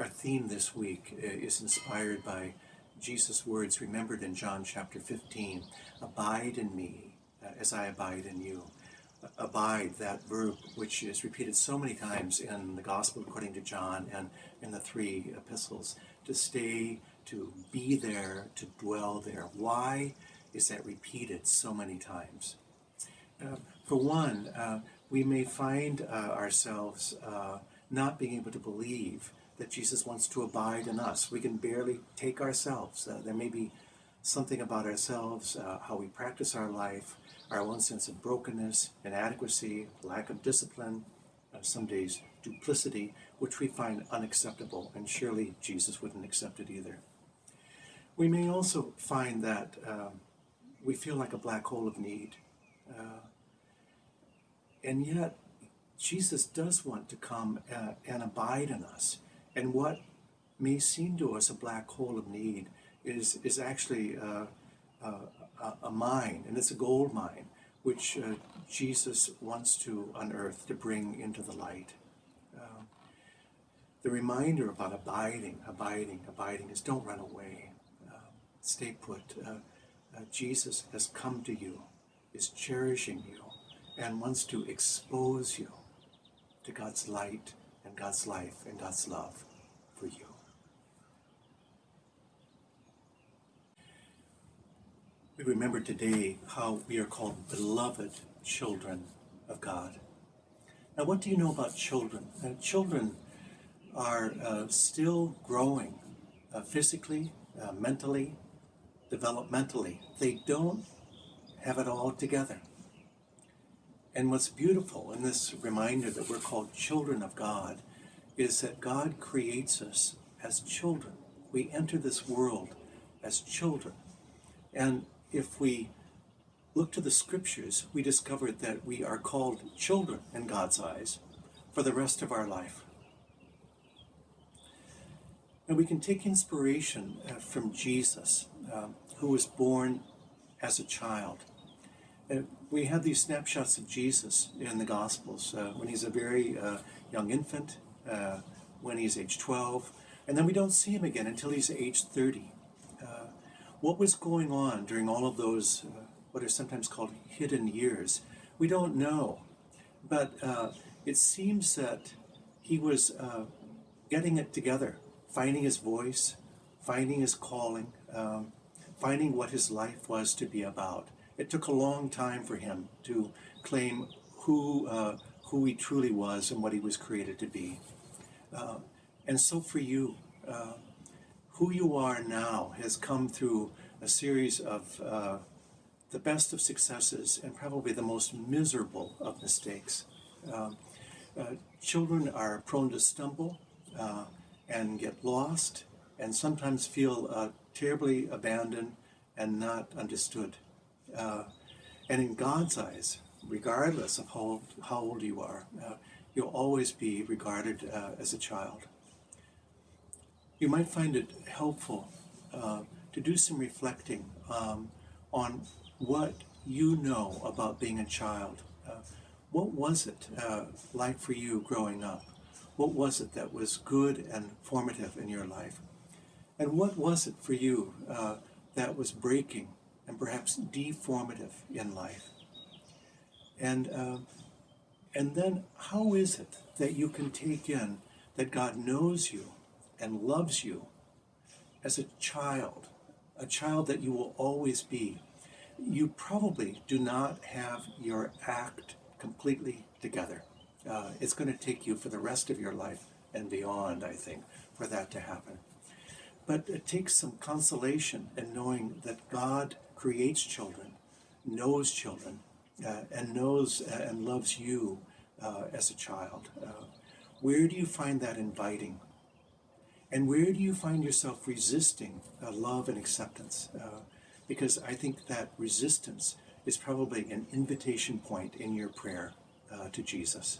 Our theme this week uh, is inspired by Jesus' words remembered in John chapter 15 Abide in me uh, as I abide in you. Abide, that verb which is repeated so many times in the Gospel according to John and in the three epistles, to stay, to be there, to dwell there. Why is that repeated so many times? Uh, for one, uh, we may find uh, ourselves uh, not being able to believe that Jesus wants to abide in us. We can barely take ourselves. Uh, there may be something about ourselves, uh, how we practice our life, our own sense of brokenness, inadequacy, lack of discipline, some days duplicity, which we find unacceptable, and surely Jesus wouldn't accept it either. We may also find that um, we feel like a black hole of need. Uh, and yet, Jesus does want to come uh, and abide in us. And what may seem to us a black hole of need is, is actually uh, uh, a mine, and it's a gold mine, which uh, Jesus wants to unearth, to bring into the light. Um, the reminder about abiding, abiding, abiding is don't run away. Um, stay put. Uh, Jesus has come to you, is cherishing you, and wants to expose you to God's light and God's life and God's love for you. We remember today how we are called beloved children of God. Now, what do you know about children? Uh, children are uh, still growing uh, physically, uh, mentally, developmentally. They don't have it all together. And what's beautiful in this reminder that we're called children of God is that God creates us as children. We enter this world as children. And if we look to the scriptures, we discover that we are called children in God's eyes for the rest of our life. And we can take inspiration uh, from Jesus, um, who was born as a child. Uh, we have these snapshots of Jesus in the Gospels uh, when he's a very uh, young infant, uh, when he's age 12, and then we don't see him again until he's age 30. Uh, what was going on during all of those, uh, what are sometimes called hidden years? We don't know. But it seems that he was getting it together, finding his voice, finding his calling, um, finding what his life was to be about. It took a long time for him to claim who, uh, who he truly was and what he was created to be. Uh, and so for you, uh, who you are now has come through a series of uh, the best of successes and probably the most miserable of mistakes. Um, uh, children are prone to stumble uh, and get lost and sometimes feel terribly abandoned and not understood. Uh, and in God's eyes, regardless of how old, how old you are, uh, you'll always be regarded uh, as a child. You might find it helpful uh, to do some reflecting um, on what you know about being a child. Uh, what was it uh, like for you growing up? What was it that was good and formative in your life? And what was it for you that was breaking and perhaps deformative in life. And, uh, and then how is it that you can take in that God knows you and loves you as a child, a child that you will always be? You probably do not have your act completely together. Uh, it's going to take you for the rest of your life and beyond, I think, for that to happen. But it takes some consolation in knowing that God creates children, knows children, uh, and knows uh, and loves you uh, as a child. Uh, where do you find that inviting? And where do you find yourself resisting uh, love and acceptance? Uh, because I think that resistance is probably an invitation point in your prayer to Jesus.